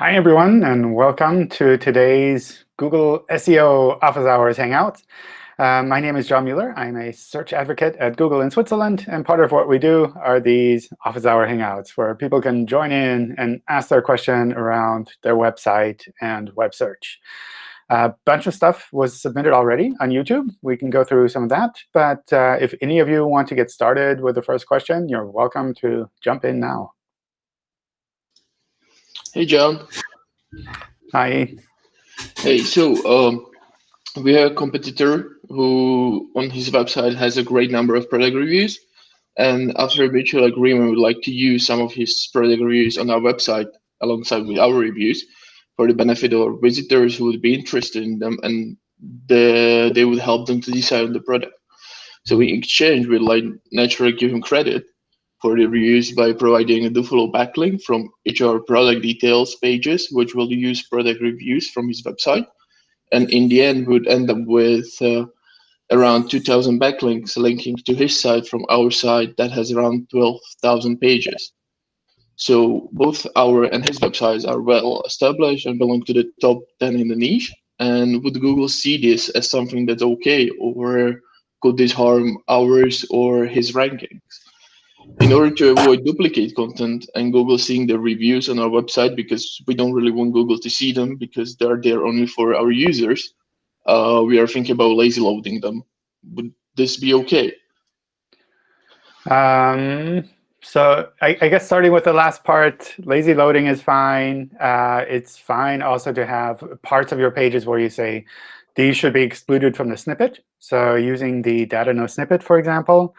Hi, everyone, and welcome to today's Google SEO Office Hours Hangout. Uh, my name is John Mueller. I'm a search advocate at Google in Switzerland. And part of what we do are these Office Hour Hangouts, where people can join in and ask their question around their website and web search. A bunch of stuff was submitted already on YouTube. We can go through some of that. But uh, if any of you want to get started with the first question, you're welcome to jump in now. Hey, John. Hi. Hey, so um, we have a competitor who on his website has a great number of product reviews. And after a mutual agreement, we'd like to use some of his product reviews on our website alongside with our reviews for the benefit of our visitors who would be interested in them and the, they would help them to decide on the product. So in exchange, we'd like naturally give him credit for the reviews by providing a dofollow backlink from each of our product details pages, which will use product reviews from his website. And in the end, would end up with uh, around 2,000 backlinks linking to his site from our site that has around 12,000 pages. So both our and his websites are well established and belong to the top 10 in the niche. And would Google see this as something that's OK, or could this harm ours or his rankings? In order to avoid duplicate content and Google seeing the reviews on our website because we don't really want Google to see them because they're there only for our users, uh, we are thinking about lazy loading them. Would this be okay? Um, so I, I, guess starting with the last part, lazy loading is fine. Uh, it's fine also to have parts of your pages where you say, these should be excluded from the snippet. So using the data no snippet, for example.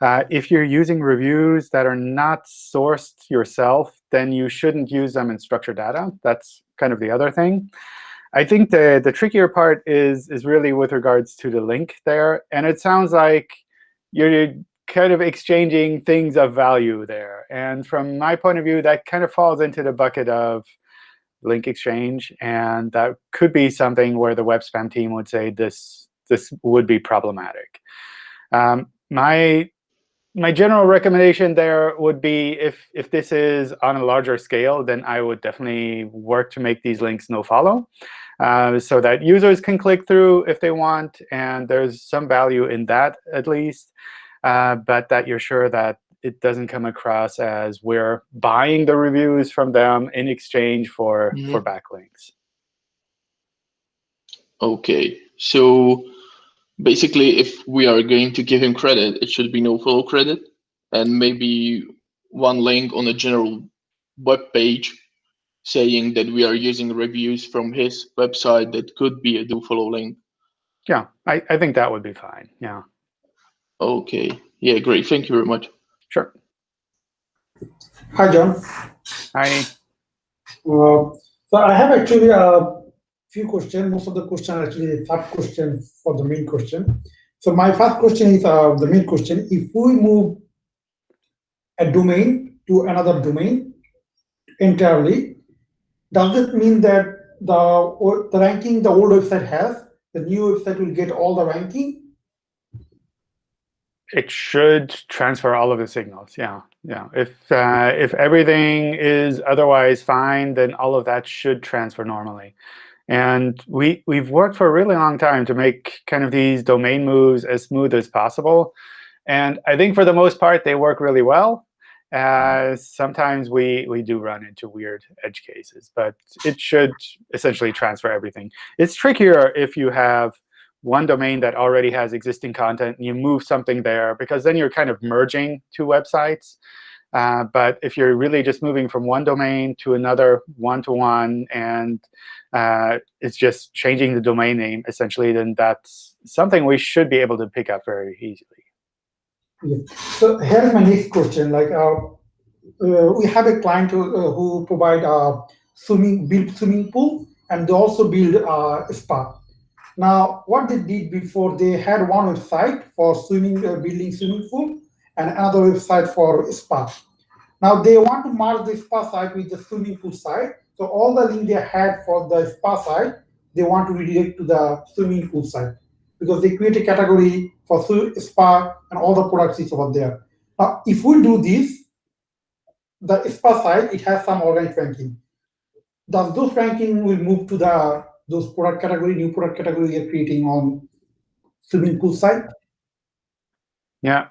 Uh, if you're using reviews that are not sourced yourself, then you shouldn't use them in structured data. That's kind of the other thing. I think the, the trickier part is, is really with regards to the link there. And it sounds like you're kind of exchanging things of value there. And from my point of view, that kind of falls into the bucket of link exchange. And that could be something where the web spam team would say this, this would be problematic. Um, my my general recommendation there would be if if this is on a larger scale, then I would definitely work to make these links no follow, uh, so that users can click through if they want, and there's some value in that at least, uh, but that you're sure that it doesn't come across as we're buying the reviews from them in exchange for mm -hmm. for backlinks. OK, so basically, if we are going to give him credit, it should be no follow credit, and maybe one link on a general web page saying that we are using reviews from his website that could be a do follow link. Yeah, I, I think that would be fine. Yeah. Okay. Yeah, great. Thank you very much. Sure. Hi, John. Hi. Uh, so I have actually uh, few questions. Most of the questions are actually sub question for the main question. So my first question is uh, the main question. If we move a domain to another domain entirely, does it mean that the, the ranking the old website has, the new website will get all the ranking? It should transfer all of the signals. Yeah, yeah. If uh, if everything is otherwise fine, then all of that should transfer normally. And we, we've worked for a really long time to make kind of these domain moves as smooth as possible. And I think for the most part, they work really well. Uh, sometimes we, we do run into weird edge cases. But it should essentially transfer everything. It's trickier if you have one domain that already has existing content, and you move something there, because then you're kind of merging two websites. Uh, but if you're really just moving from one domain to another one-to-one, -one, and uh, it's just changing the domain name, essentially, then that's something we should be able to pick up very easily. Yeah. So here's my next question. Like, uh, uh, we have a client who, uh, who provide a swimming build swimming pool, and they also build a spa. Now, what they did before, they had one website for swimming, uh, building swimming pool, and another website for spa. Now they want to merge the spa site with the swimming pool site. So all the link they had for the spa site, they want to redirect to the swimming pool site because they create a category for spa and all the products is over there. Now, if we do this, the spa site, it has some organic ranking. does those ranking will move to the those product category, new product category you're creating on swimming pool site? Yeah.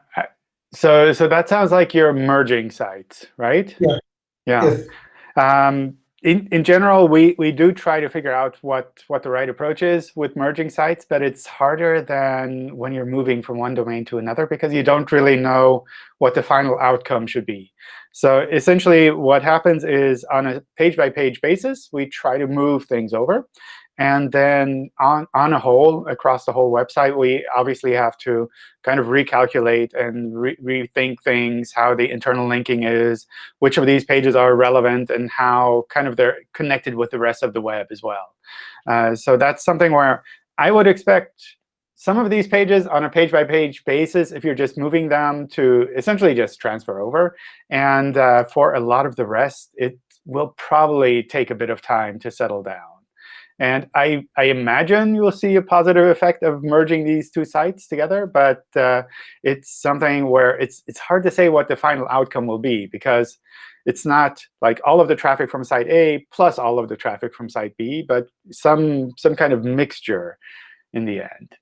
So so that sounds like you're merging sites, right? Yeah. Yeah. Yes. Um, in, in general, we, we do try to figure out what, what the right approach is with merging sites, but it's harder than when you're moving from one domain to another because you don't really know what the final outcome should be. So essentially, what happens is on a page-by-page basis, we try to move things over. And then on, on a whole, across the whole website, we obviously have to kind of recalculate and re rethink things, how the internal linking is, which of these pages are relevant, and how kind of they're connected with the rest of the web as well. Uh, so that's something where I would expect some of these pages on a page-by-page -page basis, if you're just moving them to essentially just transfer over. And uh, for a lot of the rest, it will probably take a bit of time to settle down. And I, I imagine you will see a positive effect of merging these two sites together. But uh, it's something where it's, it's hard to say what the final outcome will be, because it's not like all of the traffic from site A plus all of the traffic from site B, but some, some kind of mixture in the end.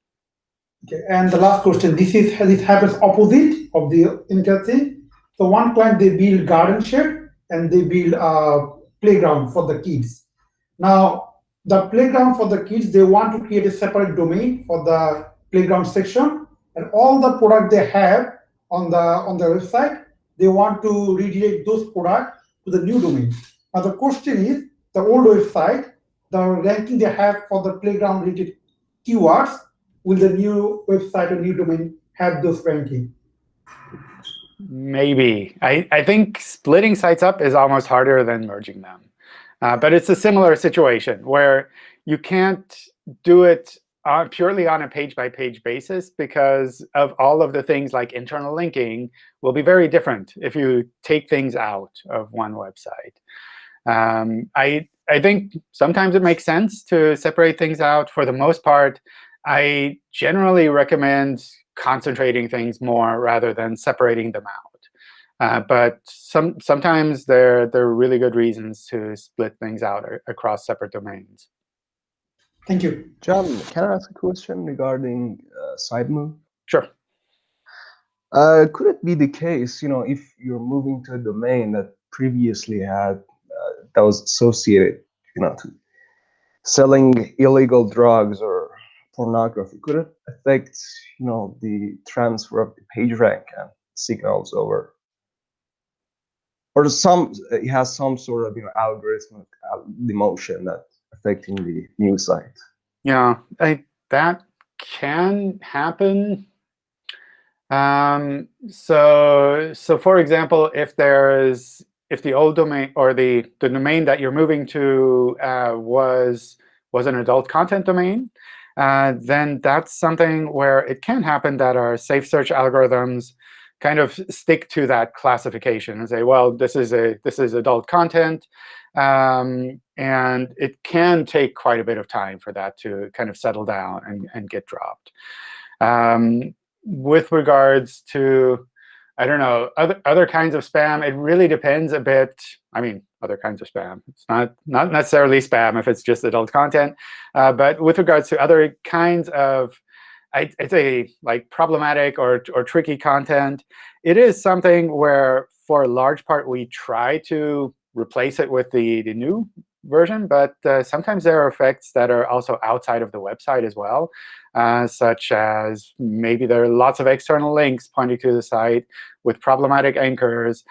Okay, and the last question, this is this happens opposite of the thing. So one client, they build garden shed, and they build a playground for the kids. Now, the playground for the kids, they want to create a separate domain for the playground section. And all the product they have on the on the website, they want to redirect those products to the new domain. Now the question is, the old website, the ranking they have for the playground related keywords, will the new website or new domain have those ranking? Maybe. I, I think splitting sites up is almost harder than merging them. Uh, but it's a similar situation where you can't do it uh, purely on a page-by-page -page basis because of all of the things like internal linking will be very different if you take things out of one website. Um, I, I think sometimes it makes sense to separate things out. For the most part, I generally recommend concentrating things more rather than separating them out. Uh, but some, sometimes there, there are really good reasons to split things out across separate domains. Thank you. John, can I ask a question regarding uh, site move? Sure. Uh, could it be the case, you know, if you're moving to a domain that previously had, uh, that was associated, you know, to selling illegal drugs or pornography, could it affect, you know, the transfer of the page rank and signals over or some it has some sort of you know algorithmic emotion demotion that affecting the new site. Yeah, I, that can happen. Um, so so for example, if there is if the old domain or the the domain that you're moving to uh, was was an adult content domain, uh, then that's something where it can happen that our safe search algorithms kind of stick to that classification and say, well, this is a this is adult content. Um, and it can take quite a bit of time for that to kind of settle down and, and get dropped. Um, with regards to, I don't know, other, other kinds of spam, it really depends a bit. I mean, other kinds of spam. It's not, not necessarily spam if it's just adult content. Uh, but with regards to other kinds of I'd say like problematic or, or tricky content, it is something where for a large part we try to replace it with the, the new version. But uh, sometimes there are effects that are also outside of the website as well, uh, such as maybe there are lots of external links pointing to the site with problematic anchors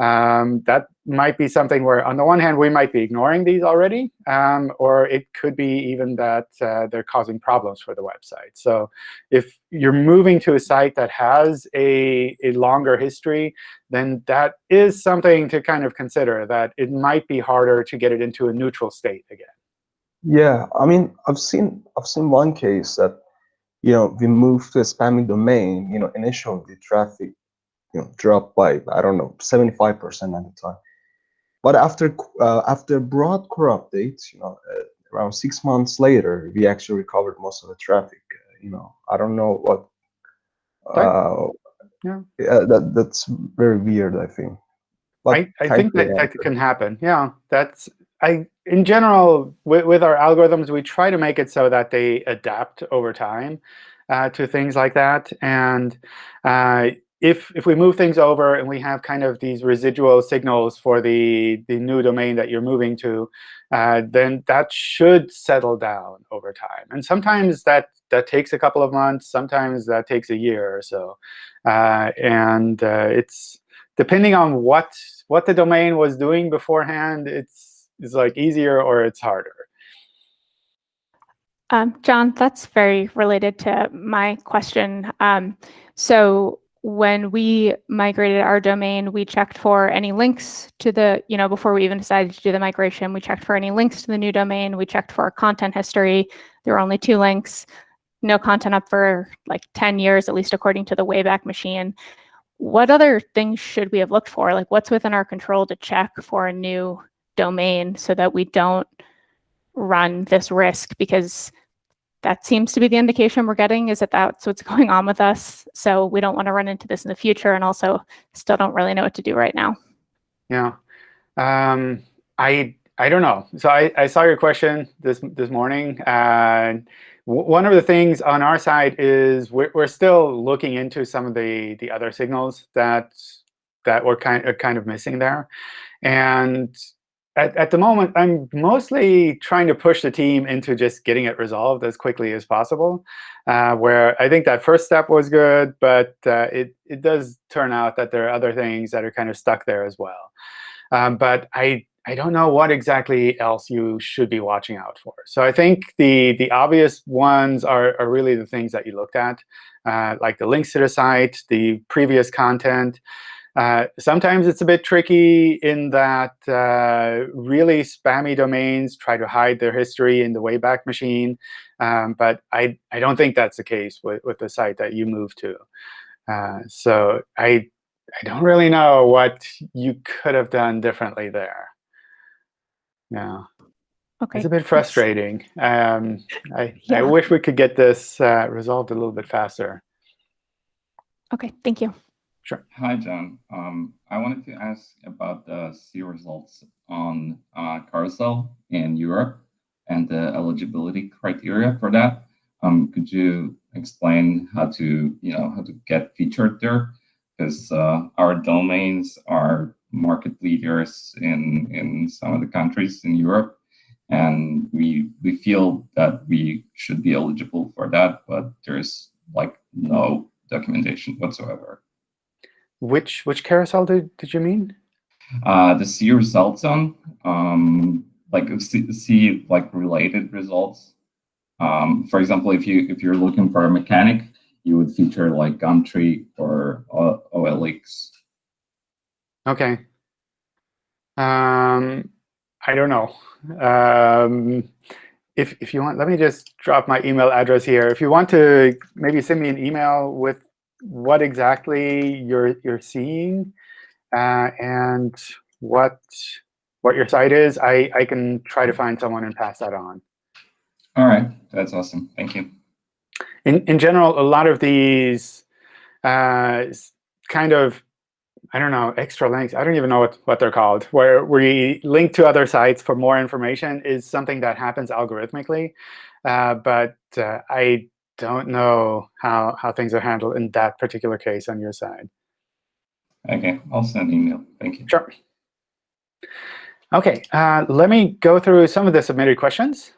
um, that might be something where, on the one hand, we might be ignoring these already, um, or it could be even that uh, they're causing problems for the website. So if you're moving to a site that has a, a longer history, then that is something to kind of consider, that it might be harder to get it into a neutral state again. Yeah, I mean, I've seen I've seen one case that you know we moved to a spammy domain. You know, initially the traffic you know dropped by I don't know 75 percent at the time. But after uh, after broad core updates, you know, uh, around six months later, we actually recovered most of the traffic. Uh, you know, I don't know what. Uh, yeah, yeah that that's very weird. I think. But I, I think that, that can happen. Yeah, that's I, in general, with, with our algorithms, we try to make it so that they adapt over time uh, to things like that. And uh, if if we move things over and we have kind of these residual signals for the the new domain that you're moving to, uh, then that should settle down over time. And sometimes that that takes a couple of months. Sometimes that takes a year or so. Uh, and uh, it's depending on what what the domain was doing beforehand. It's it's like easier or it's harder. Um, John, that's very related to my question. Um, so when we migrated our domain, we checked for any links to the, you know, before we even decided to do the migration, we checked for any links to the new domain. We checked for content history. There were only two links, no content up for like 10 years, at least according to the Wayback Machine. What other things should we have looked for? Like what's within our control to check for a new domain so that we don't run this risk? Because that seems to be the indication we're getting is that that's what's going on with us. So we don't want to run into this in the future and also still don't really know what to do right now. Yeah. Um, I I don't know. So I, I saw your question this this morning. Uh, one of the things on our side is we're, we're still looking into some of the the other signals that that we're kind of, kind of missing there. And at, at the moment, I'm mostly trying to push the team into just getting it resolved as quickly as possible, uh, where I think that first step was good, but uh, it, it does turn out that there are other things that are kind of stuck there as well. Um, but I, I don't know what exactly else you should be watching out for. So I think the, the obvious ones are, are really the things that you looked at, uh, like the links to the site, the previous content, uh, sometimes it's a bit tricky in that uh, really spammy domains try to hide their history in the Wayback Machine. Um, but I, I don't think that's the case with, with the site that you moved to. Uh, so I, I don't really know what you could have done differently there. Yeah. Okay. It's a bit frustrating. Um, I, Yeah. I wish we could get this uh, resolved a little bit faster. Okay, thank you. Sure. Hi, John. Um, I wanted to ask about the See results on uh, Carousel in Europe and the eligibility criteria for that. Um, could you explain how to, you know, how to get featured there? Because uh, our domains are market leaders in in some of the countries in Europe, and we we feel that we should be eligible for that, but there's like no documentation whatsoever. Which which carousel did, did you mean? Uh, the See results on, um, like see, see like related results. Um, for example, if you if you're looking for a mechanic, you would feature like Gumtree or O- OLX. Okay. Um, I don't know. Um, if if you want, let me just drop my email address here. If you want to maybe send me an email with what exactly you're you're seeing uh, and what what your site is, I I can try to find someone and pass that on. All right, that's awesome. Thank you. in in general, a lot of these uh, kind of I don't know extra links. I don't even know what what they're called. Where we link to other sites for more information is something that happens algorithmically, uh, but uh, I don't know how how things are handled in that particular case on your side. Okay, I'll send email. Thank you. Sure. OK, uh, let me go through some of the submitted questions.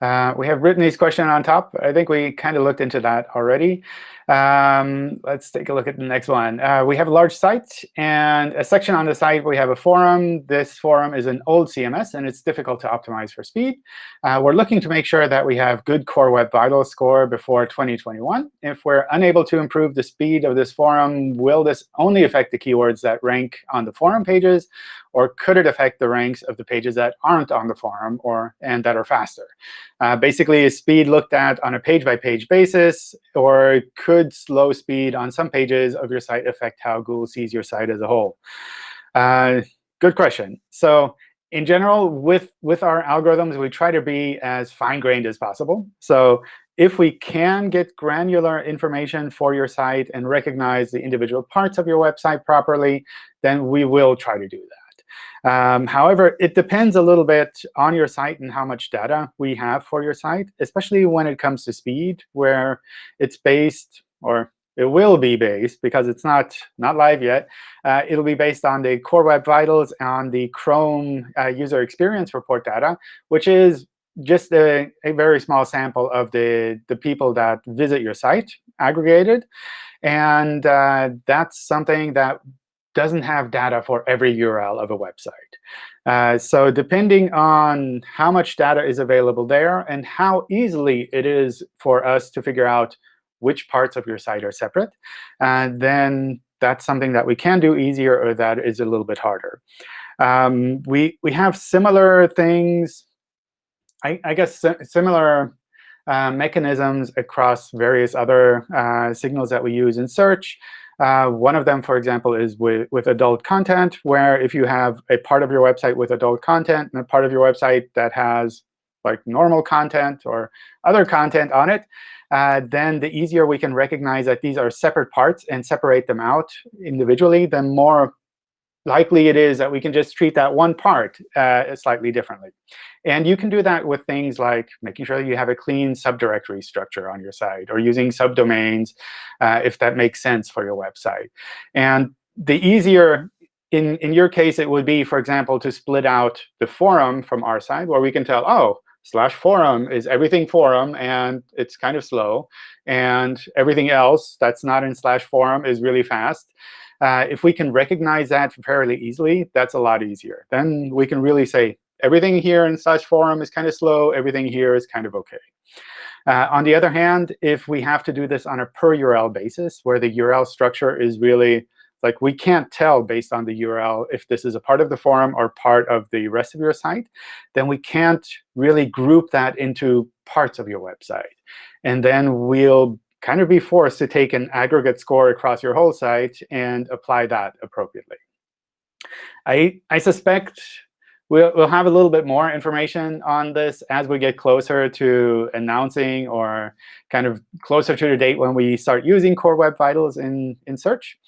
Uh, we have written these questions on top. I think we kind of looked into that already. Um, let's take a look at the next one. Uh, we have a large site and a section on the site. We have a forum. This forum is an old CMS, and it's difficult to optimize for speed. Uh, we're looking to make sure that we have good Core Web Vitals score before 2021. If we're unable to improve the speed of this forum, will this only affect the keywords that rank on the forum pages, or could it affect the ranks of the pages that aren't on the forum or and that are faster? Uh, basically, is speed looked at on a page-by-page basis, or could slow speed on some pages of your site affect how Google sees your site as a whole? Uh, good question. So in general, with, with our algorithms, we try to be as fine-grained as possible. So if we can get granular information for your site and recognize the individual parts of your website properly, then we will try to do that. Um, however, it depends a little bit on your site and how much data we have for your site, especially when it comes to speed, where it's based, or it will be based, because it's not, not live yet. Uh, it'll be based on the Core Web Vitals on the Chrome uh, user experience report data, which is just a, a very small sample of the, the people that visit your site aggregated. And uh, that's something that doesn't have data for every URL of a website. Uh, so depending on how much data is available there and how easily it is for us to figure out which parts of your site are separate, uh, then that's something that we can do easier or that is a little bit harder. Um, we, we have similar things, I, I guess similar uh, mechanisms across various other uh, signals that we use in search. Uh, one of them, for example, is with, with adult content, where if you have a part of your website with adult content and a part of your website that has like normal content or other content on it, uh, then the easier we can recognize that these are separate parts and separate them out individually, the more likely it is that we can just treat that one part uh, slightly differently. And you can do that with things like making sure that you have a clean subdirectory structure on your site, or using subdomains uh, if that makes sense for your website. And the easier, in, in your case, it would be, for example, to split out the forum from our side, where we can tell, oh, slash forum is everything forum, and it's kind of slow. And everything else that's not in slash forum is really fast. Uh, if we can recognize that fairly easily, that's a lot easier. Then we can really say, everything here in slash forum is kind of slow. Everything here is kind of OK. Uh, on the other hand, if we have to do this on a per URL basis, where the URL structure is really like we can't tell based on the URL if this is a part of the forum or part of the rest of your site, then we can't really group that into parts of your website. And then we'll kind of be forced to take an aggregate score across your whole site and apply that appropriately. I, I suspect we'll, we'll have a little bit more information on this as we get closer to announcing or kind of closer to the date when we start using Core Web Vitals in, in search.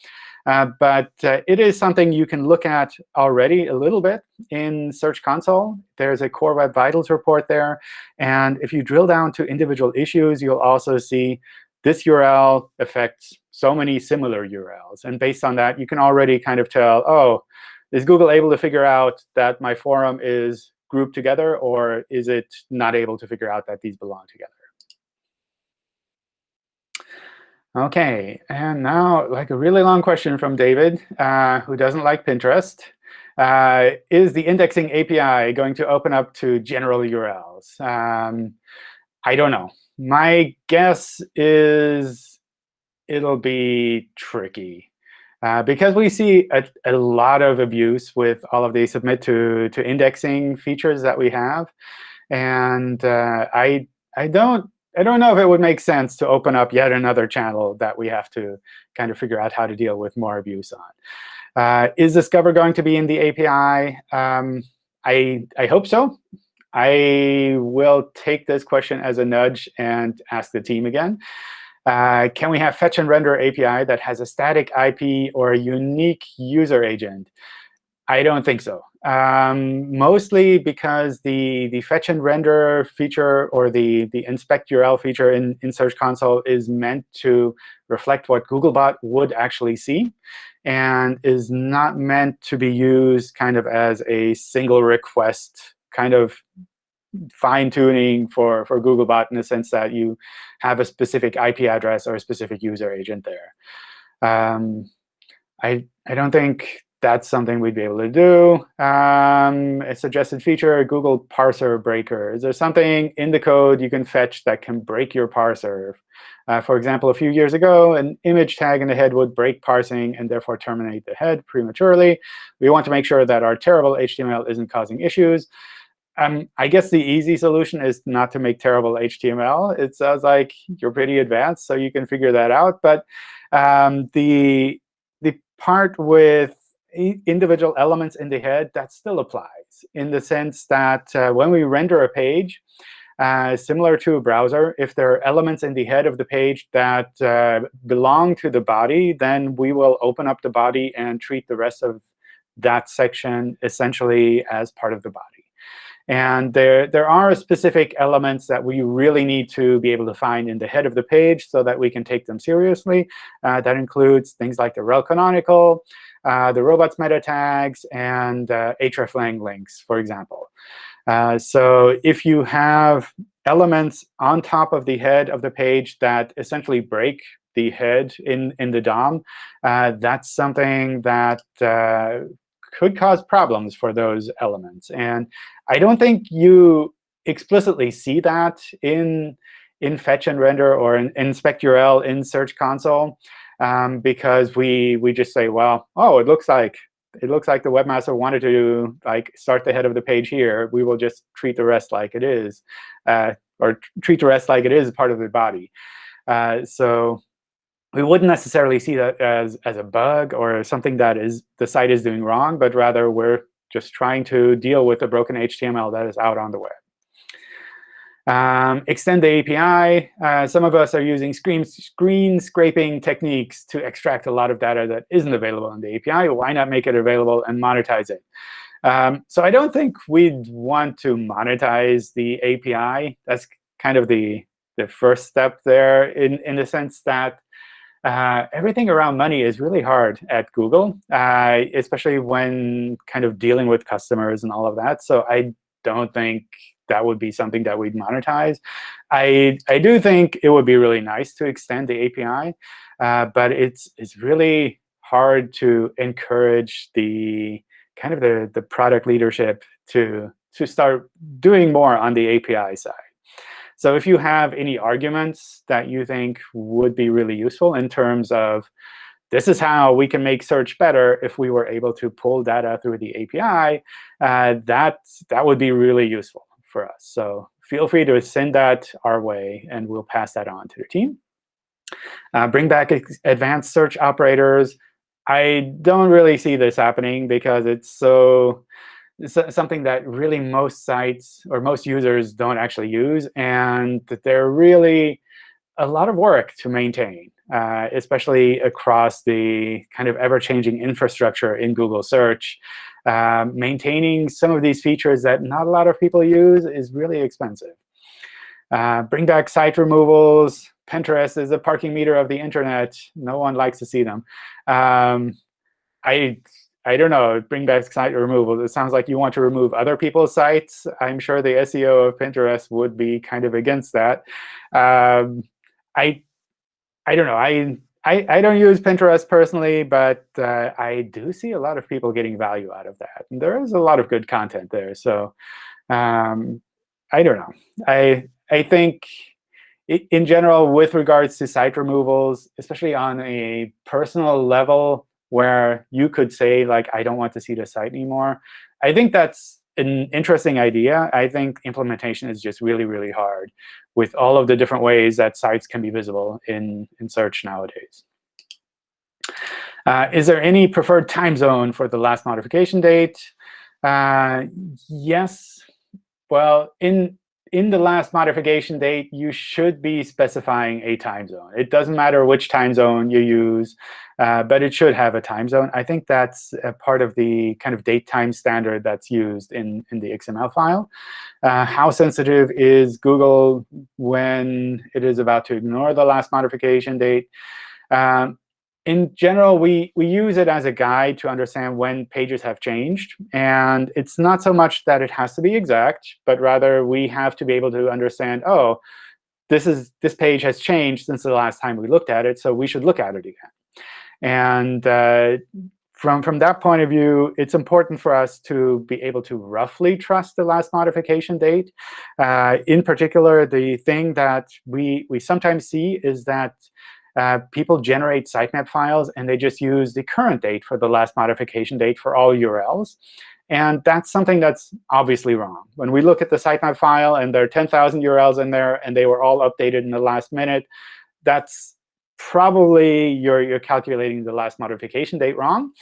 Uh, but uh, it is something you can look at already a little bit in Search Console. There's a Core Web Vitals report there. And if you drill down to individual issues, you'll also see this URL affects so many similar URLs. And based on that, you can already kind of tell, oh, is Google able to figure out that my forum is grouped together, or is it not able to figure out that these belong together? OK, and now like a really long question from David, uh, who doesn't like Pinterest. Uh, is the indexing API going to open up to general URLs? Um, I don't know my guess is it'll be tricky. Uh, because we see a, a, lot of abuse with all of the submit to, to indexing features that we have. And uh, I, I, don't, I don't know if it would make sense to open up yet another channel that we have to kind of figure out how to deal with more abuse on. Uh, is Discover going to be in the API? Um, I, I hope so. I will take this question as a nudge and ask the team again. Uh, can we have fetch and render API that has a static IP or a unique user agent? I don't think so. Um, mostly because the, the fetch and render feature or the, the inspect URL feature in, in Search Console is meant to reflect what Googlebot would actually see and is not meant to be used kind of as a single request kind of fine tuning for, for Googlebot in the sense that you have a specific IP address or a specific user agent there. Um, I, I don't think that's something we'd be able to do. Um, a suggested feature, Google parser breaker. Is there something in the code you can fetch that can break your parser? Uh, for example, a few years ago, an image tag in the head would break parsing and therefore terminate the head prematurely. We want to make sure that our terrible HTML isn't causing issues. Um, I guess the easy solution is not to make terrible HTML. It sounds like you're pretty advanced, so you can figure that out. But um, the the part with individual elements in the head, that still applies in the sense that uh, when we render a page, uh, similar to a browser, if there are elements in the head of the page that uh, belong to the body, then we will open up the body and treat the rest of that section essentially as part of the body. And there, there are specific elements that we really need to be able to find in the head of the page so that we can take them seriously. Uh, that includes things like the rel canonical, uh, the robots meta tags, and uh, hreflang links, for example. Uh, so if you have elements on top of the head of the page that essentially break the head in, in the DOM, uh, that's something that uh, could cause problems for those elements. And I don't think you explicitly see that in, in fetch and render or in inspect URL in Search Console um, because we, we just say, well, oh, it looks like it looks like the webmaster wanted to like start the head of the page here. We will just treat the rest like it is, uh, or treat the rest like it is part of the body. Uh, so we wouldn't necessarily see that as, as a bug or something that is the site is doing wrong, but rather we're just trying to deal with the broken HTML that is out on the web. Um, extend the API. Uh, some of us are using screen, screen scraping techniques to extract a lot of data that isn't available in the API. Why not make it available and monetize it? Um, so I don't think we'd want to monetize the API. That's kind of the, the first step there in, in the sense that uh, everything around money is really hard at Google, uh, especially when kind of dealing with customers and all of that. So I don't think that would be something that we'd monetize. I, I do think it would be really nice to extend the API, uh, but it's, it's really hard to encourage the kind of the, the product leadership to, to start doing more on the API side. So if you have any arguments that you think would be really useful in terms of this is how we can make search better if we were able to pull data through the API, uh, that, that would be really useful for us. So feel free to send that our way, and we'll pass that on to the team. Uh, bring back advanced search operators. I don't really see this happening because it's so something that really most sites or most users don't actually use, and that they're really a lot of work to maintain, uh, especially across the kind of ever-changing infrastructure in Google Search. Uh, maintaining some of these features that not a lot of people use is really expensive. Uh, bring back site removals. Pinterest is a parking meter of the internet. No one likes to see them. Um, I I don't know, bring back site removal. It sounds like you want to remove other people's sites. I'm sure the SEO of Pinterest would be kind of against that. Um, I, I don't know. I, I, I don't use Pinterest personally, but uh, I do see a lot of people getting value out of that. And there is a lot of good content there. So um, I don't know. I, I think in general, with regards to site removals, especially on a personal level, where you could say, like, I don't want to see the site anymore. I think that's an interesting idea. I think implementation is just really, really hard with all of the different ways that sites can be visible in, in search nowadays. Uh, is there any preferred time zone for the last modification date? Uh, yes. Well, in in the last modification date, you should be specifying a time zone. It doesn't matter which time zone you use, uh, but it should have a time zone. I think that's part of the kind of date time standard that's used in, in the XML file. Uh, how sensitive is Google when it is about to ignore the last modification date? Um, in general, we, we use it as a guide to understand when pages have changed. And it's not so much that it has to be exact, but rather we have to be able to understand, oh, this, is, this page has changed since the last time we looked at it, so we should look at it again. And uh, from, from that point of view, it's important for us to be able to roughly trust the last modification date. Uh, in particular, the thing that we, we sometimes see is that uh, people generate sitemap files, and they just use the current date for the last modification date for all URLs. And that's something that's obviously wrong. When we look at the sitemap file, and there are 10,000 URLs in there, and they were all updated in the last minute, that's probably you're, you're calculating the last modification date wrong.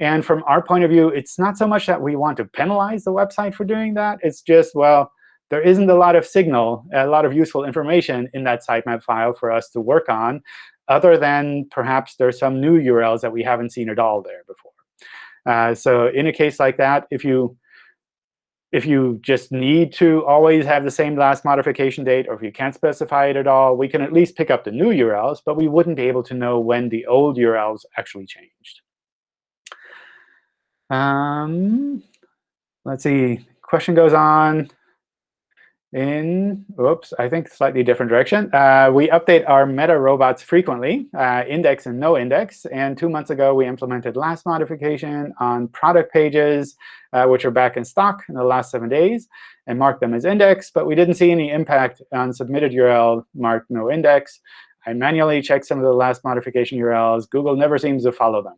And from our point of view, it's not so much that we want to penalize the website for doing that. It's just, well, there isn't a lot of signal, a lot of useful information in that sitemap file for us to work on other than perhaps there's some new URLs that we haven't seen at all there before. Uh, so in a case like that, if you if you just need to always have the same last modification date, or if you can't specify it at all, we can at least pick up the new URLs, but we wouldn't be able to know when the old URLs actually changed. Um, let's see. Question goes on in, oops, I think slightly different direction. Uh, we update our meta robots frequently, uh, index and no index. And two months ago, we implemented last modification on product pages, uh, which are back in stock in the last seven days, and marked them as index. But we didn't see any impact on submitted URL marked no index. I manually checked some of the last modification URLs. Google never seems to follow them.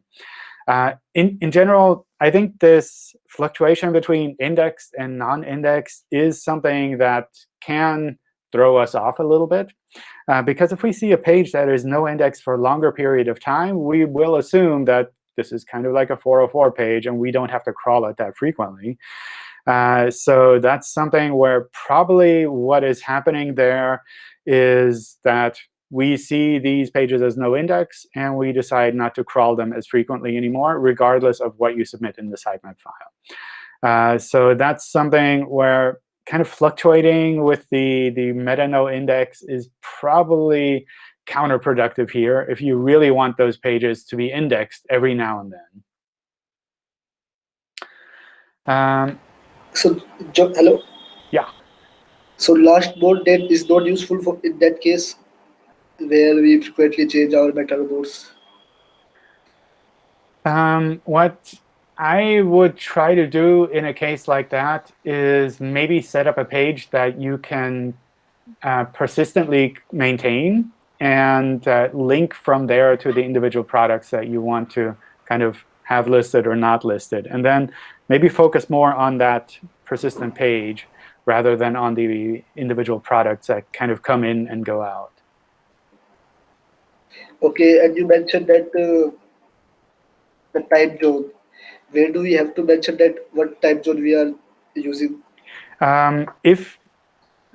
Uh, in, in general, I think this fluctuation between indexed and non-indexed is something that can throw us off a little bit. Uh, because if we see a page that is no index for a longer period of time, we will assume that this is kind of like a 404 page, and we don't have to crawl it that frequently. Uh, so that's something where probably what is happening there is that we see these pages as no index, and we decide not to crawl them as frequently anymore, regardless of what you submit in the sitemap file. Uh, so that's something where kind of fluctuating with the, the meta no index is probably counterproductive here if you really want those pages to be indexed every now and then. Um, so, hello? Yeah. So lastmod date is not useful for in that case where we frequently change our meta robots? Um, what I would try to do in a case like that is maybe set up a page that you can uh, persistently maintain and uh, link from there to the individual products that you want to kind of have listed or not listed. And then maybe focus more on that persistent page rather than on the individual products that kind of come in and go out. Okay, and you mentioned that uh, the time zone. Where do we have to mention that what time zone we are using? Um, if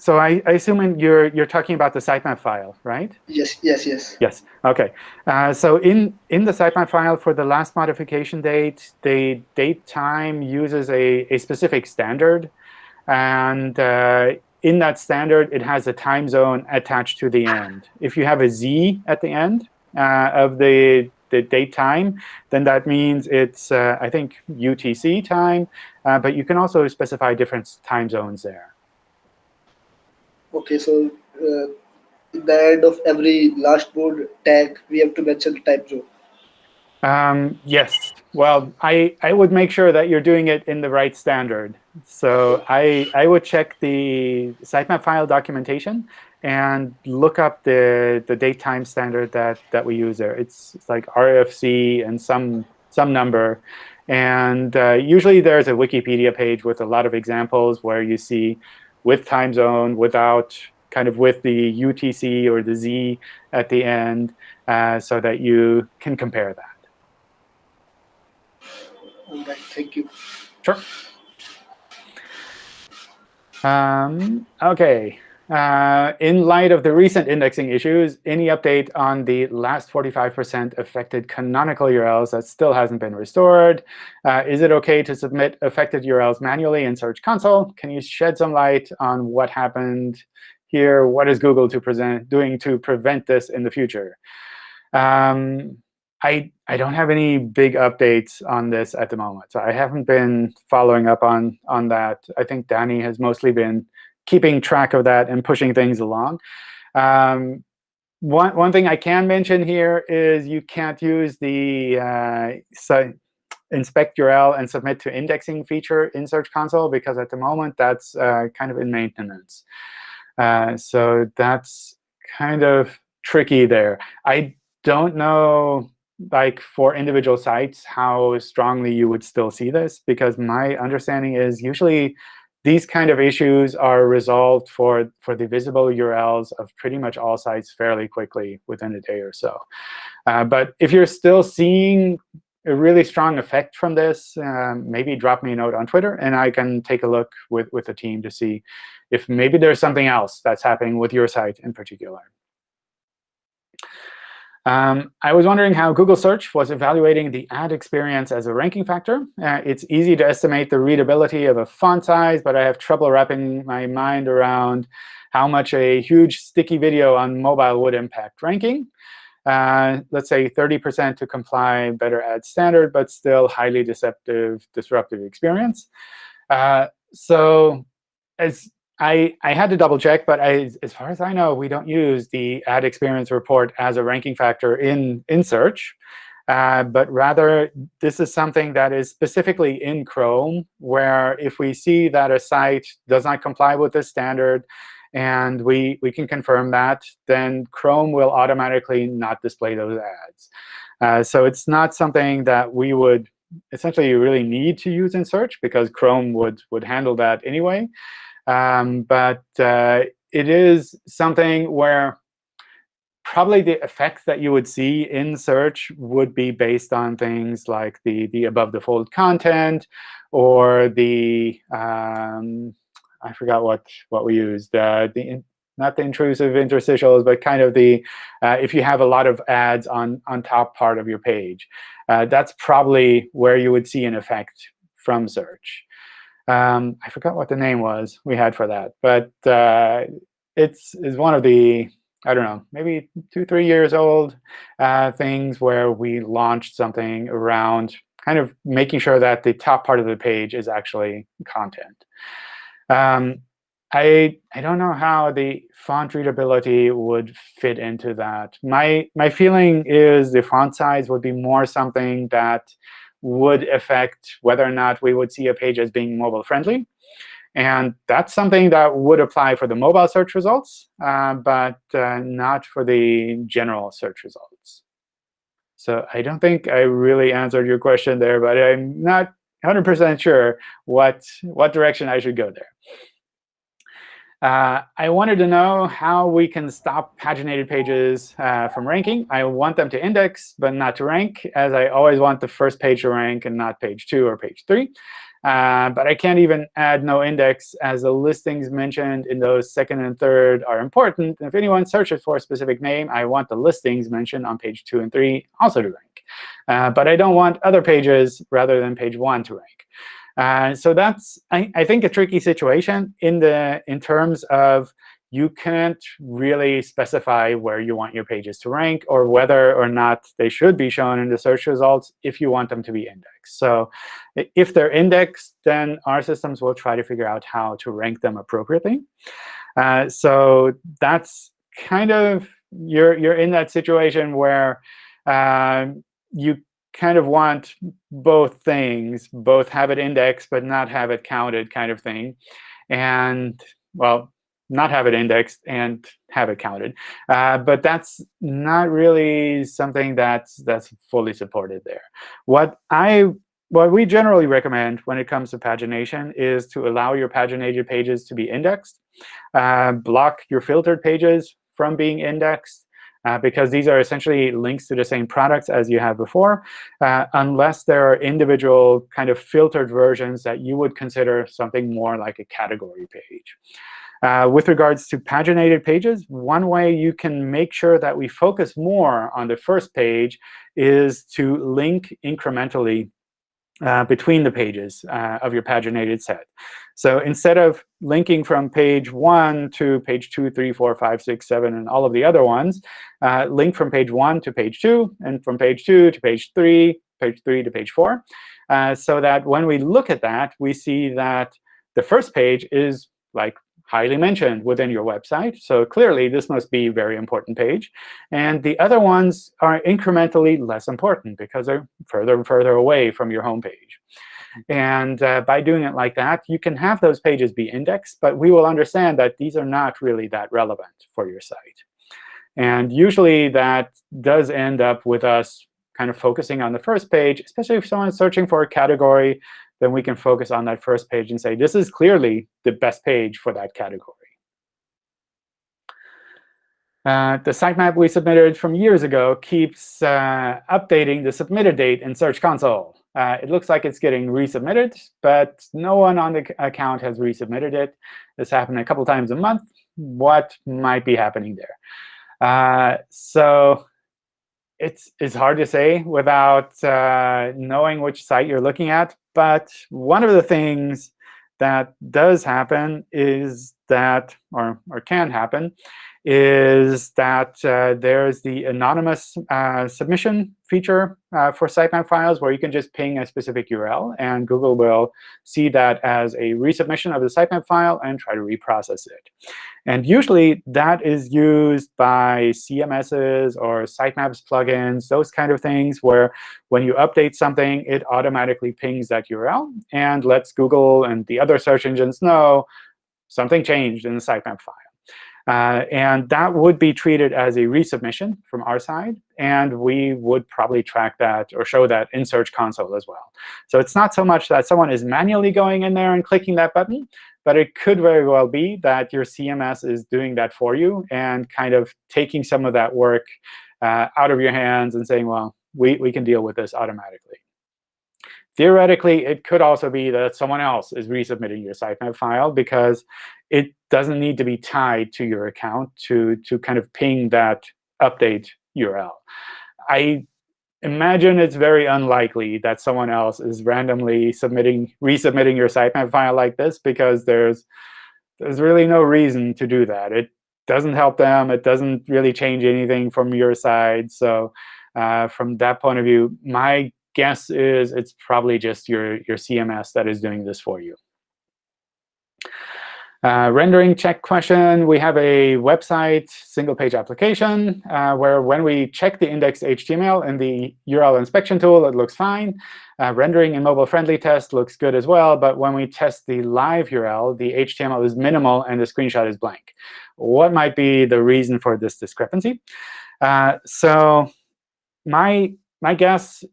so, I, I assume you're you're talking about the sitemap file, right? Yes, yes, yes. Yes. OK. Uh, so in in the sitemap file for the last modification date, the date time uses a a specific standard, and uh, in that standard, it has a time zone attached to the end. If you have a z at the end of the, the date time, then that means it's, uh, I think, UTC time. Uh, but you can also specify different time zones there. OK, so uh, in the end of every lastmod tag, we have to mention the time zone. Um, yes. Well, I, I would make sure that you're doing it in the right standard. So I, I would check the sitemap file documentation and look up the, the date time standard that, that we use there. It's, it's like RFC and some, some number. And uh, usually there's a Wikipedia page with a lot of examples where you see with time zone, without, kind of with the UTC or the Z at the end, uh, so that you can compare that. All right, thank you. Sure. Um, OK. Uh, in light of the recent indexing issues, any update on the last 45% affected canonical URLs that still hasn't been restored? Uh, is it OK to submit affected URLs manually in Search Console? Can you shed some light on what happened here? What is Google to present, doing to prevent this in the future? Um, I, I don't have any big updates on this at the moment. So I haven't been following up on, on that. I think Danny has mostly been keeping track of that and pushing things along. Um, one, one thing I can mention here is you can't use the uh, so inspect URL and submit to indexing feature in Search Console, because at the moment, that's uh, kind of in maintenance. Uh, so that's kind of tricky there. I don't know like for individual sites how strongly you would still see this, because my understanding is usually these kind of issues are resolved for, for the visible URLs of pretty much all sites fairly quickly within a day or so. Uh, but if you're still seeing a really strong effect from this, um, maybe drop me a note on Twitter, and I can take a look with, with the team to see if maybe there's something else that's happening with your site in particular. Um, I was wondering how Google Search was evaluating the ad experience as a ranking factor. Uh, it's easy to estimate the readability of a font size, but I have trouble wrapping my mind around how much a huge sticky video on mobile would impact ranking. Uh, let's say 30% to comply better ad standard, but still highly deceptive, disruptive experience. Uh, so as I, I had to double check, but I, as far as I know, we don't use the ad experience report as a ranking factor in, in search. Uh, but rather, this is something that is specifically in Chrome, where if we see that a site does not comply with this standard, and we, we can confirm that, then Chrome will automatically not display those ads. Uh, so it's not something that we would essentially really need to use in search, because Chrome would, would handle that anyway. Um, but uh, it is something where probably the effects that you would see in search would be based on things like the, the above the fold content or the, um, I forgot what, what we used, uh, the not the intrusive interstitials, but kind of the, uh, if you have a lot of ads on, on top part of your page. Uh, that's probably where you would see an effect from search. Um, I forgot what the name was we had for that, but uh, it's is one of the I don't know, maybe two, three years old uh, things where we launched something around kind of making sure that the top part of the page is actually content. Um, I I don't know how the font readability would fit into that. My my feeling is the font size would be more something that would affect whether or not we would see a page as being mobile friendly. And that's something that would apply for the mobile search results, uh, but uh, not for the general search results. So I don't think I really answered your question there, but I'm not 100% sure what, what direction I should go there. Uh, I wanted to know how we can stop paginated pages uh, from ranking. I want them to index, but not to rank, as I always want the first page to rank and not page 2 or page 3. Uh, but I can't even add no index, as the listings mentioned in those second and third are important. if anyone searches for a specific name, I want the listings mentioned on page 2 and 3 also to rank. Uh, but I don't want other pages rather than page 1 to rank. Uh, so that's, I, I, think, a tricky situation in the in terms of you can't really specify where you want your pages to rank or whether or not they should be shown in the search results if you want them to be indexed. So if they're indexed, then our systems will try to figure out how to rank them appropriately. Uh, so that's kind of you're you're in that situation where um, you kind of want both things, both have it indexed but not have it counted kind of thing. And, well, not have it indexed and have it counted. Uh, but that's not really something that's that's fully supported there. What I what we generally recommend when it comes to pagination is to allow your paginated pages to be indexed, uh, block your filtered pages from being indexed, uh, because these are essentially links to the same products as you had before, uh, unless there are individual kind of filtered versions that you would consider something more like a category page. Uh, with regards to paginated pages, one way you can make sure that we focus more on the first page is to link incrementally uh, between the pages uh, of your paginated set. So instead of linking from page 1 to page 2, 3, 4, 5, 6, 7, and all of the other ones, uh, link from page 1 to page 2, and from page 2 to page 3, page 3 to page 4, uh, so that when we look at that, we see that the first page is like highly mentioned within your website. So clearly, this must be a very important page. And the other ones are incrementally less important because they're further and further away from your home page. And uh, by doing it like that, you can have those pages be indexed, but we will understand that these are not really that relevant for your site. And usually, that does end up with us kind of focusing on the first page, especially if someone's searching for a category then we can focus on that first page and say, this is clearly the best page for that category. Uh, the sitemap we submitted from years ago keeps uh, updating the submitted date in Search Console. Uh, it looks like it's getting resubmitted, but no one on the account has resubmitted it. This happened a couple times a month. What might be happening there? Uh, so it's, it's hard to say without uh, knowing which site you're looking at. But one of the things that does happen is that, or, or can happen, is that uh, there's the anonymous uh, submission feature uh, for sitemap files where you can just ping a specific URL, and Google will see that as a resubmission of the sitemap file and try to reprocess it. And usually, that is used by CMSs or sitemaps plugins, those kind of things, where when you update something, it automatically pings that URL and lets Google and the other search engines know something changed in the sitemap file. Uh, and that would be treated as a resubmission from our side. And we would probably track that or show that in Search Console as well. So it's not so much that someone is manually going in there and clicking that button, but it could very well be that your CMS is doing that for you and kind of taking some of that work uh, out of your hands and saying, well, we, we can deal with this automatically. Theoretically, it could also be that someone else is resubmitting your sitemap file because it doesn't need to be tied to your account to, to kind of ping that update URL. I imagine it's very unlikely that someone else is randomly submitting, resubmitting your sitemap file like this because there's, there's really no reason to do that. It doesn't help them. It doesn't really change anything from your side. So uh, from that point of view, my guess is it's probably just your, your CMS that is doing this for you. Uh, rendering check question, we have a website single-page application uh, where when we check the indexed HTML in the URL inspection tool, it looks fine. Uh, rendering in mobile-friendly test looks good as well. But when we test the live URL, the HTML is minimal and the screenshot is blank. What might be the reason for this discrepancy? Uh, so my, my guess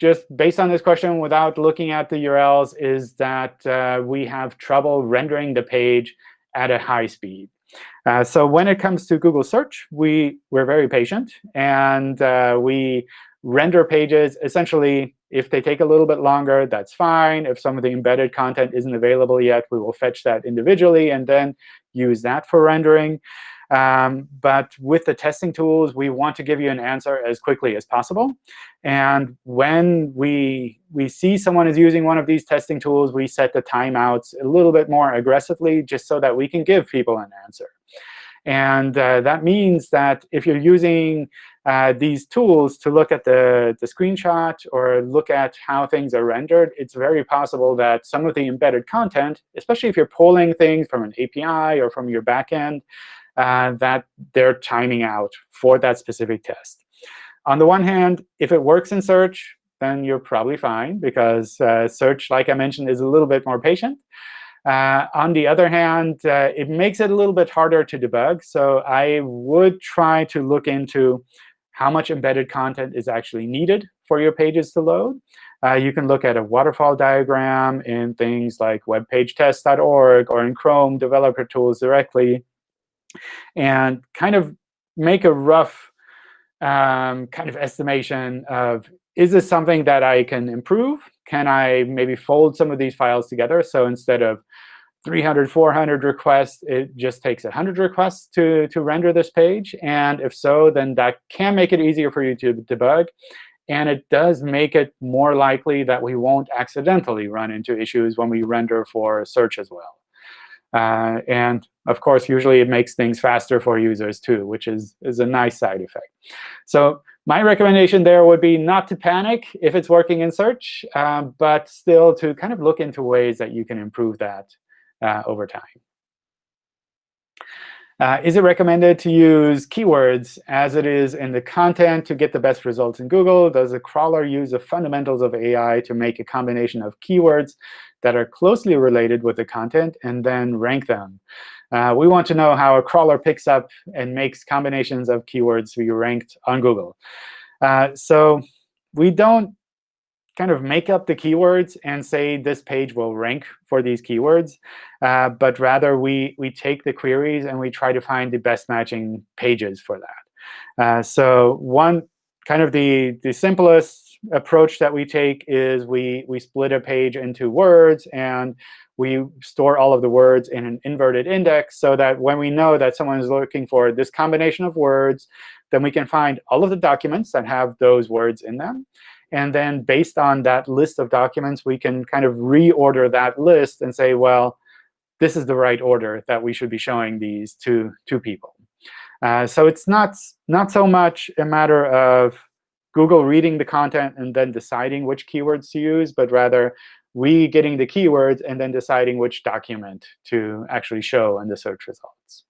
just based on this question without looking at the URLs is that uh, we have trouble rendering the page at a high speed. Uh, so when it comes to Google Search, we, we're very patient. And uh, we render pages essentially, if they take a little bit longer, that's fine. If some of the embedded content isn't available yet, we will fetch that individually and then use that for rendering. Um, but with the testing tools, we want to give you an answer as quickly as possible. And when we, we see someone is using one of these testing tools, we set the timeouts a little bit more aggressively just so that we can give people an answer. And uh, that means that if you're using uh, these tools to look at the, the screenshot or look at how things are rendered, it's very possible that some of the embedded content, especially if you're pulling things from an API or from your backend, uh, that they're timing out for that specific test. On the one hand, if it works in search, then you're probably fine, because uh, search, like I mentioned, is a little bit more patient. Uh, on the other hand, uh, it makes it a little bit harder to debug. So I would try to look into how much embedded content is actually needed for your pages to load. Uh, you can look at a waterfall diagram in things like webpagetest.org or in Chrome developer tools directly and kind of make a rough um, kind of estimation of, is this something that I can improve? Can I maybe fold some of these files together? So instead of 300, 400 requests, it just takes 100 requests to, to render this page. And if so, then that can make it easier for you to debug. And it does make it more likely that we won't accidentally run into issues when we render for search as well. Uh, and of course, usually it makes things faster for users too, which is, is a nice side effect. So my recommendation there would be not to panic if it's working in search, um, but still to kind of look into ways that you can improve that uh, over time. Uh, is it recommended to use keywords as it is in the content to get the best results in Google? Does a crawler use the fundamentals of AI to make a combination of keywords that are closely related with the content and then rank them? Uh, we want to know how a crawler picks up and makes combinations of keywords to be ranked on Google. Uh, so we don't kind of make up the keywords and say this page will rank for these keywords. Uh, but rather, we, we take the queries and we try to find the best matching pages for that. Uh, so one kind of the, the simplest approach that we take is we, we split a page into words, and we store all of the words in an inverted index so that when we know that someone is looking for this combination of words, then we can find all of the documents that have those words in them. And then based on that list of documents, we can kind of reorder that list and say, well, this is the right order that we should be showing these to, to people. Uh, so it's not, not so much a matter of Google reading the content and then deciding which keywords to use, but rather we getting the keywords and then deciding which document to actually show in the search results.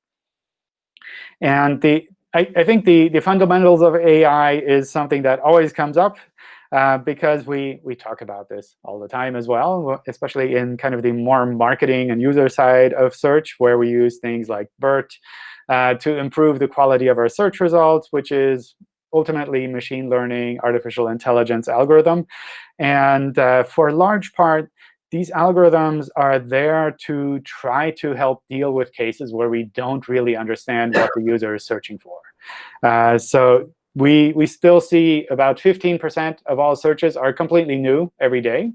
And the, I, I think the, the fundamentals of AI is something that always comes up uh, because we, we talk about this all the time as well, especially in kind of the more marketing and user side of search, where we use things like BERT uh, to improve the quality of our search results, which is ultimately machine learning, artificial intelligence algorithm. And uh, for a large part, these algorithms are there to try to help deal with cases where we don't really understand what the user is searching for. Uh, so we, we still see about 15% of all searches are completely new every day.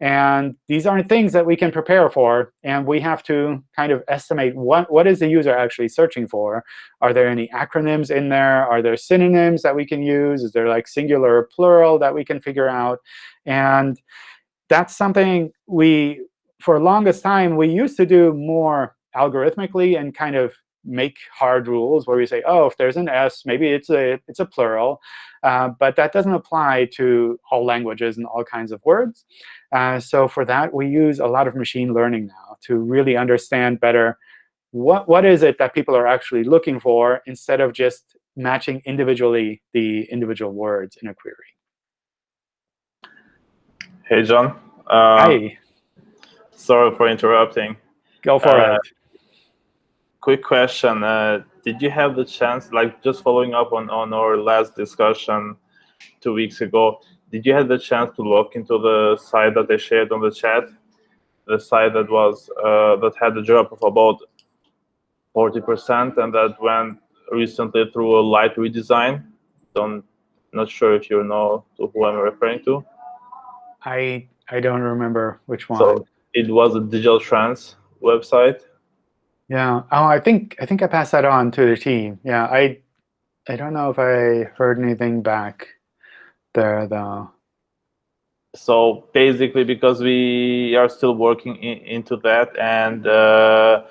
And these aren't things that we can prepare for. And we have to kind of estimate what, what is the user actually searching for. Are there any acronyms in there? Are there synonyms that we can use? Is there like singular or plural that we can figure out? And that's something we, for longest time, we used to do more algorithmically and kind of make hard rules where we say, oh, if there's an S, maybe it's a, it's a plural. Uh, but that doesn't apply to all languages and all kinds of words. Uh, so for that, we use a lot of machine learning now to really understand better what, what is it that people are actually looking for instead of just matching individually the individual words in a query. Hey, John. Uh, Hi. Sorry for interrupting. Go for uh, it quick question. Uh, did you have the chance, like just following up on, on our last discussion two weeks ago, did you have the chance to look into the site that I shared on the chat? The site that was uh, that had a drop of about 40% and that went recently through a light redesign. Don't not sure if you know to who I'm referring to. I I don't remember which one. So it was a digital trans website yeah. Oh, I think I think I passed that on to the team. Yeah. I I don't know if I heard anything back there though. So basically, because we are still working in, into that, and uh,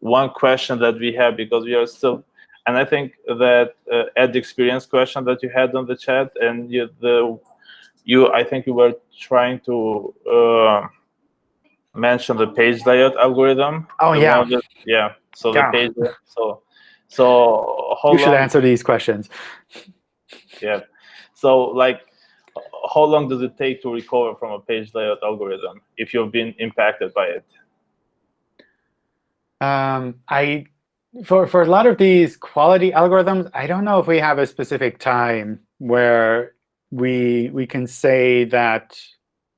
one question that we have because we are still, and I think that uh, ad experience question that you had on the chat, and you, the you I think you were trying to. Uh, mention the page layout algorithm. Oh yeah, that, yeah. So yeah. the page, so so how you should answer these questions. Yeah. So like, how long does it take to recover from a page layout algorithm if you've been impacted by it? Um, I for for a lot of these quality algorithms, I don't know if we have a specific time where we we can say that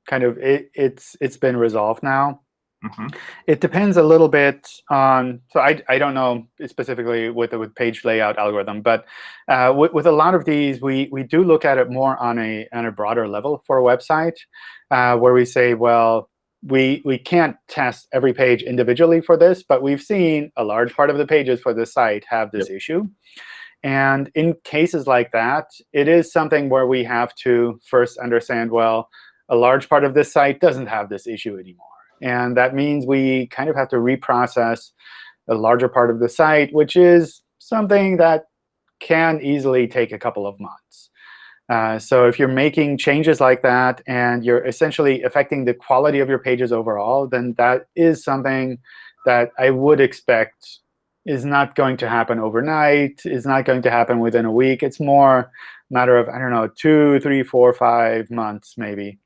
kind of it, it's it's been resolved now. Mm -hmm. It depends a little bit on, so I, I don't know specifically with the with page layout algorithm, but uh, with, with a lot of these, we, we do look at it more on a, on a broader level for a website, uh, where we say, well, we, we can't test every page individually for this, but we've seen a large part of the pages for the site have this yep. issue. And in cases like that, it is something where we have to first understand, well, a large part of this site doesn't have this issue anymore. And that means we kind of have to reprocess a larger part of the site, which is something that can easily take a couple of months. Uh, so if you're making changes like that and you're essentially affecting the quality of your pages overall, then that is something that I would expect is not going to happen overnight, is not going to happen within a week. It's more a matter of, I don't know, two, three, four, five months maybe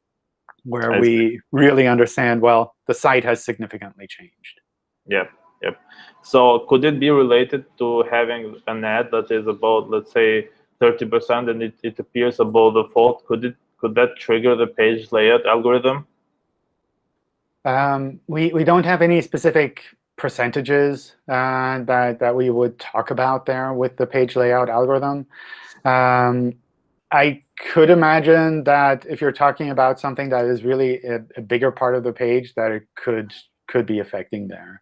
where I we see. really understand, well, the site has significantly changed. Yep, yep. So could it be related to having an ad that is about, let's say, 30% and it, it appears above the default? Could it could that trigger the page layout algorithm? Um, we, we don't have any specific percentages uh, that, that we would talk about there with the page layout algorithm. Um, I could imagine that if you're talking about something that is really a, a bigger part of the page, that it could could be affecting there.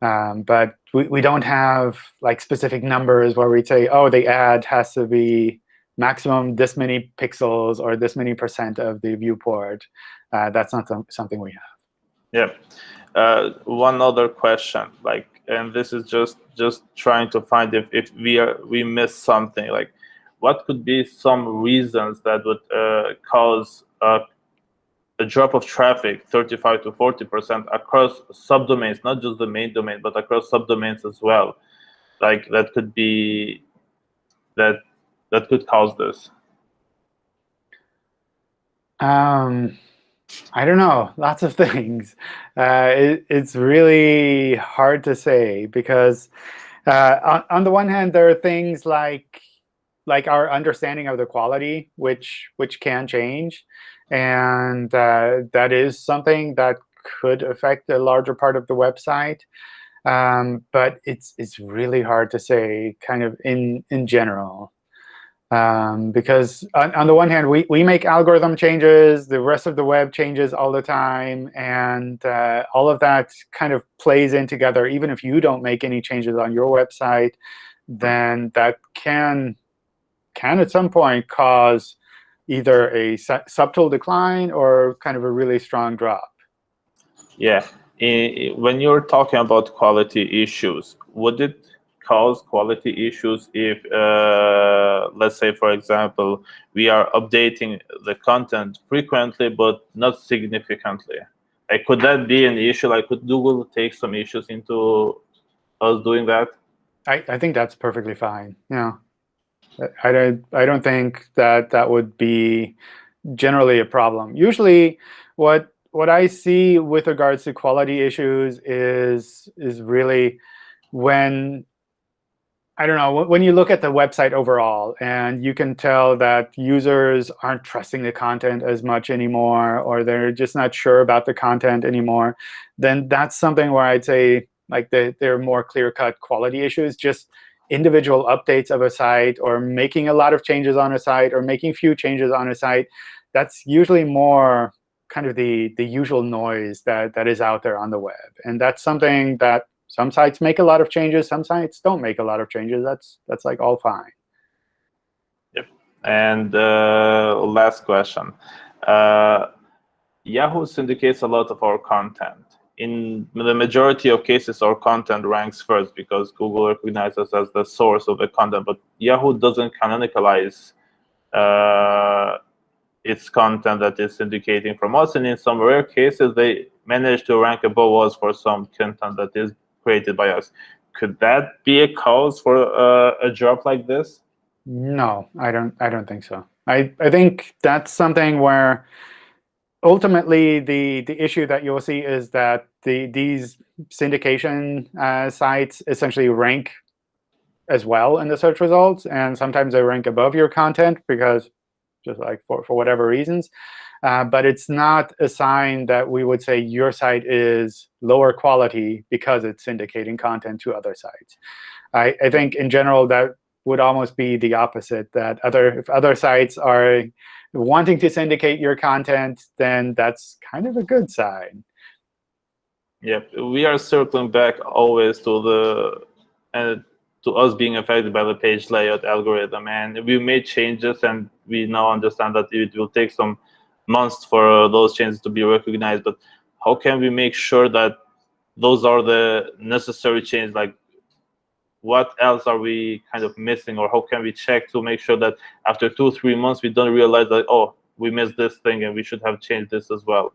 Um, but we, we don't have like specific numbers where we say, oh, the ad has to be maximum this many pixels or this many percent of the viewport. Uh, that's not something we have. Yeah. Uh, one other question, like, and this is just just trying to find if, if we are we miss something. Like, what could be some reasons that would uh, cause a, a drop of traffic 35 to 40 percent across subdomains, not just the main domain, but across subdomains as well? Like that could be that that could cause this. Um I don't know, lots of things. Uh, it, it's really hard to say because uh, on, on, the one hand, there are things like like our understanding of the quality, which which can change, and uh, that is something that could affect a larger part of the website. Um, but it's it's really hard to say, kind of in in general. Um, because on, on, the one hand, we, we make algorithm changes, the rest of the web changes all the time, and uh, all of that kind of plays in together. Even if you don't make any changes on your website, then that can, can at some point cause either a subtle decline or kind of a really strong drop. Yeah. when you're talking about quality issues, would it cause quality issues if, uh, let's say, for example, we are updating the content frequently but not significantly? Like, could that be an issue? Like, could Google take some issues into us doing that? I, I think that's perfectly fine. Yeah, I don't I don't think that that would be generally a problem. Usually, what what I see with regards to quality issues is is really when I don't know, when you look at the website overall and you can tell that users aren't trusting the content as much anymore or they're just not sure about the content anymore, then that's something where I'd say like the, there are more clear-cut quality issues. Just individual updates of a site or making a lot of changes on a site or making few changes on a site, that's usually more kind of the, the usual noise that, that is out there on the web. And that's something that some sites make a lot of changes. Some sites don't make a lot of changes. That's that's like all fine. Yep. And uh, last question. Uh, Yahoo syndicates a lot of our content. In the majority of cases, our content ranks first because Google recognizes as the source of the content. But Yahoo doesn't canonicalize uh, its content that is syndicating from us. And in some rare cases, they manage to rank above us for some content that is created by us. Could that be a cause for uh, a drop like this? No, I don't. I don't think so. I I think that's something where ultimately the the issue that you'll see is that the these syndication uh, sites essentially rank as well in the search results, and sometimes they rank above your content because just like for for whatever reasons. Uh, but it's not a sign that we would say your site is lower quality because it's syndicating content to other sites. I, I think in general that would almost be the opposite, that other if other sites are wanting to syndicate your content, then that's kind of a good sign. Yep, we are circling back always to the uh, to us being affected by the page layout algorithm, and we made changes, and we now understand that it will take some months for those changes to be recognized. But how can we make sure that those are the necessary changes? Like, what else are we kind of missing, or how can we check to make sure that after two, three months, we don't realize that oh, we missed this thing and we should have changed this as well?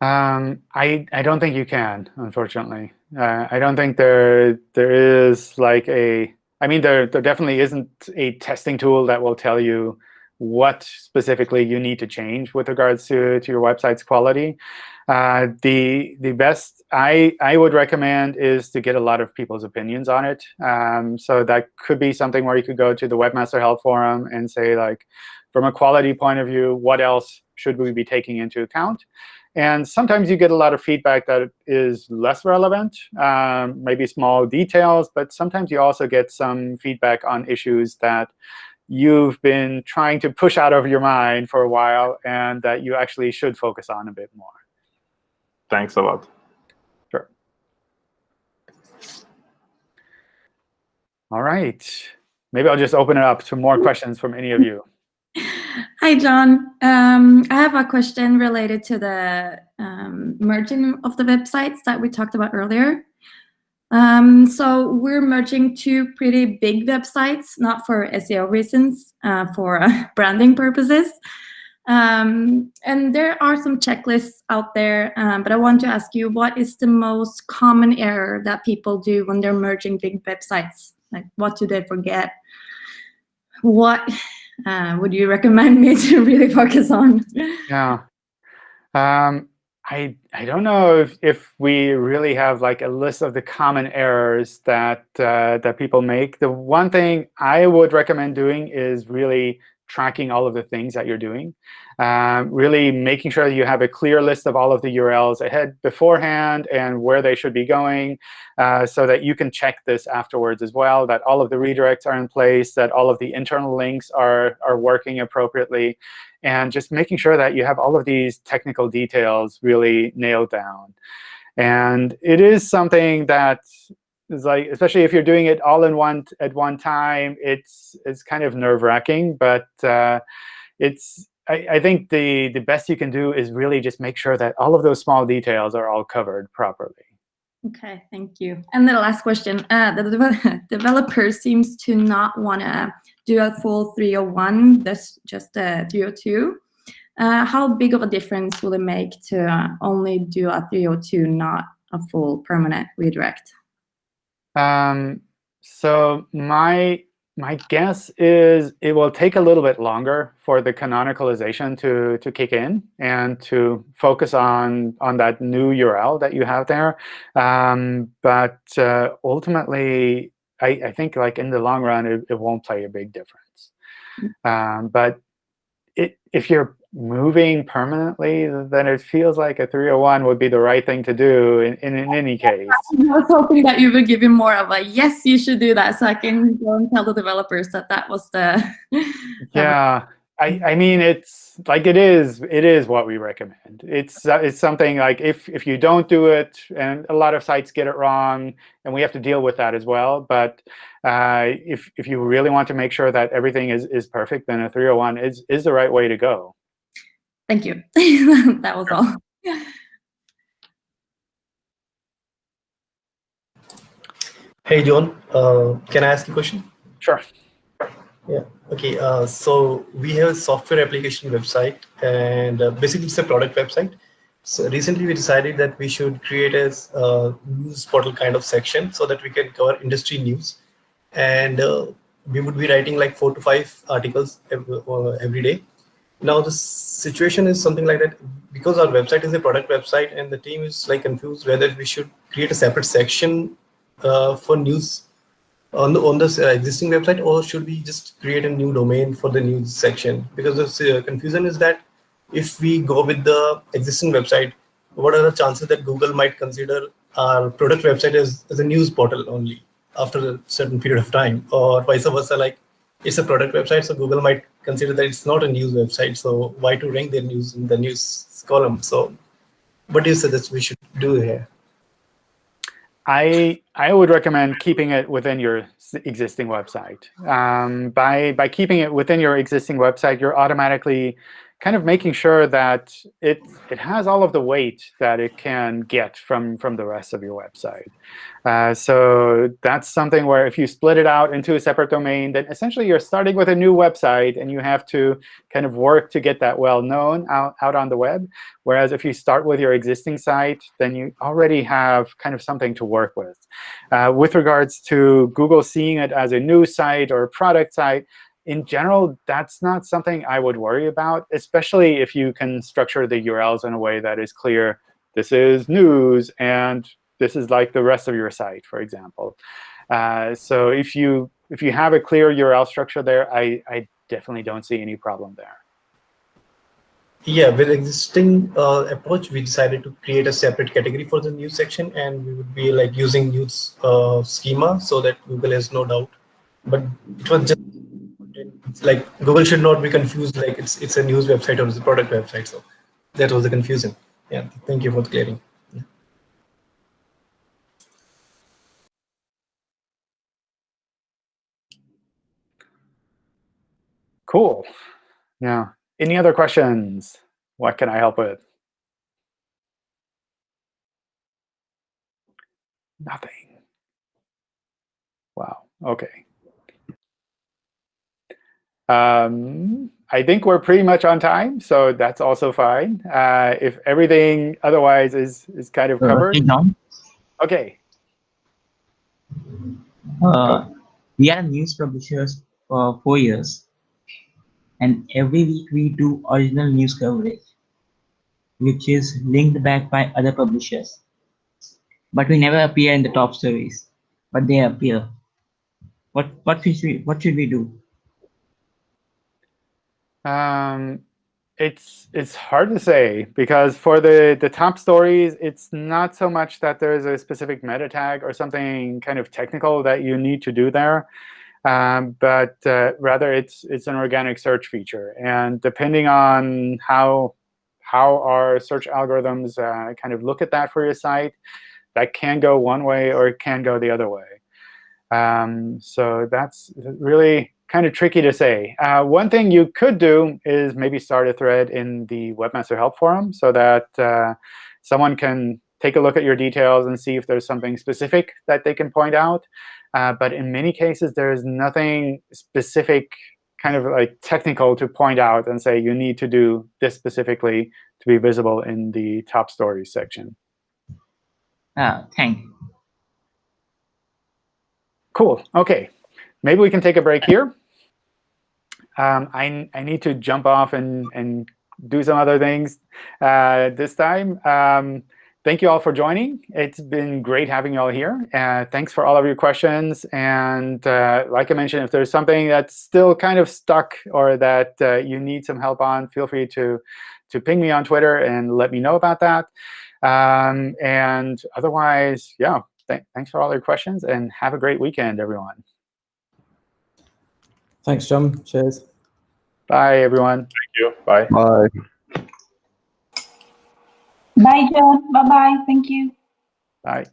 Um, I I don't think you can, unfortunately. Uh, I don't think there there is like a. I mean, there there definitely isn't a testing tool that will tell you what specifically you need to change with regards to, to your website's quality. Uh, the the best I, I would recommend is to get a lot of people's opinions on it. Um, so that could be something where you could go to the Webmaster Help Forum and say, like, from a quality point of view, what else should we be taking into account? And sometimes you get a lot of feedback that is less relevant, um, maybe small details. But sometimes you also get some feedback on issues that you've been trying to push out of your mind for a while and that you actually should focus on a bit more. Thanks a lot. Sure. All right. Maybe I'll just open it up to more questions from any of you. Hi, John. Um, I have a question related to the um, merging of the websites that we talked about earlier. Um, so we're merging two pretty big websites, not for SEO reasons, uh, for uh, branding purposes. Um, and there are some checklists out there, um, but I want to ask you, what is the most common error that people do when they're merging big websites? Like, what do they forget? What uh, would you recommend me to really focus on? Yeah. Um, I I don't know if, if we really have like a list of the common errors that uh, that people make. The one thing I would recommend doing is really tracking all of the things that you're doing. Um, really making sure that you have a clear list of all of the URLs ahead beforehand and where they should be going uh, so that you can check this afterwards as well, that all of the redirects are in place, that all of the internal links are, are working appropriately, and just making sure that you have all of these technical details really nailed down. And it is something that is like, especially if you're doing it all in one at one time, it's it's kind of nerve wracking. But uh, it's I, I, think the the best you can do is really just make sure that all of those small details are all covered properly. Okay, thank you. And the last question: uh, the de developer seems to not want to do a full 301. That's just a 302. Uh, how big of a difference will it make to uh, only do a 302, not a full permanent redirect? Um, so my my guess is it will take a little bit longer for the canonicalization to to kick in and to focus on on that new URL that you have there. Um, but uh, ultimately, I, I, think like in the long run, it, it won't play a big difference. Mm. Um, but it, if you're moving permanently, then it feels like a 301 would be the right thing to do in, in, in, any case. I was hoping that you would give him more of a, yes, you should do that, so I can go and tell the developers that that was the... yeah, I, I mean, it's like it is, it is what we recommend. It's, uh, it's something like if, if you don't do it, and a lot of sites get it wrong, and we have to deal with that as well. But uh, if, if you really want to make sure that everything is, is perfect, then a 301 is, is the right way to go. Thank you. that was all. Hey, John. Uh, can I ask a question? Sure. Yeah. Okay. Uh, so we have a software application website, and uh, basically it's a product website. So recently we decided that we should create a uh, news portal kind of section so that we can cover industry news, and uh, we would be writing like four to five articles every, uh, every day now the situation is something like that because our website is a product website and the team is like confused whether we should create a separate section uh, for news on the on this uh, existing website or should we just create a new domain for the news section because the uh, confusion is that if we go with the existing website what are the chances that google might consider our product website as, as a news portal only after a certain period of time or vice versa like it's a product website, so Google might consider that it's not a news website. So why to rank their news in the news column? So what do you suggest we should do here? I I would recommend keeping it within your existing website. Um, by by keeping it within your existing website, you're automatically kind of making sure that it it has all of the weight that it can get from from the rest of your website. Uh, so that's something where if you split it out into a separate domain, then essentially you're starting with a new website, and you have to kind of work to get that well known out, out on the web. Whereas if you start with your existing site, then you already have kind of something to work with. Uh, with regards to Google seeing it as a new site or a product site, in general, that's not something I would worry about, especially if you can structure the URLs in a way that is clear. This is news, and this is like the rest of your site, for example. Uh, so if you if you have a clear URL structure there, I, I definitely don't see any problem there. Yeah, with existing uh, approach, we decided to create a separate category for the news section, and we would be like using news uh, schema so that Google has no doubt. But it was just like Google should not be confused like it's it's a news website or it's a product website. So that was the confusion. Yeah, thank you for clearing. Cool. Yeah. Any other questions? What can I help with? Nothing. Wow. Okay. Um, I think we're pretty much on time, so that's also fine. Uh, if everything otherwise is is kind of covered. Okay. uh, we are news publishers for four years, and every week we do original news coverage, which is linked back by other publishers. But we never appear in the top stories, but they appear. What what should we what should we do? Um, it's it's hard to say because for the the top stories, it's not so much that there's a specific meta tag or something kind of technical that you need to do there, um, but uh, rather it's it's an organic search feature. And depending on how how our search algorithms uh, kind of look at that for your site, that can go one way or it can go the other way. Um, so that's really kind of tricky to say. Uh, one thing you could do is maybe start a thread in the Webmaster Help Forum so that uh, someone can take a look at your details and see if there's something specific that they can point out. Uh, but in many cases, there is nothing specific kind of like technical to point out and say you need to do this specifically to be visible in the top stories section. Uh, thank you. Cool. OK. Maybe we can take a break here. Um, I, I need to jump off and, and do some other things uh, this time. Um, thank you all for joining. It's been great having you all here. Uh, thanks for all of your questions. And uh, like I mentioned, if there's something that's still kind of stuck or that uh, you need some help on, feel free to, to ping me on Twitter and let me know about that. Um, and otherwise, yeah, th thanks for all your questions. And have a great weekend, everyone. Thanks, John. Cheers. Bye, everyone. Thank you. Bye. Bye. Bye, John. Bye-bye. Thank you. Bye.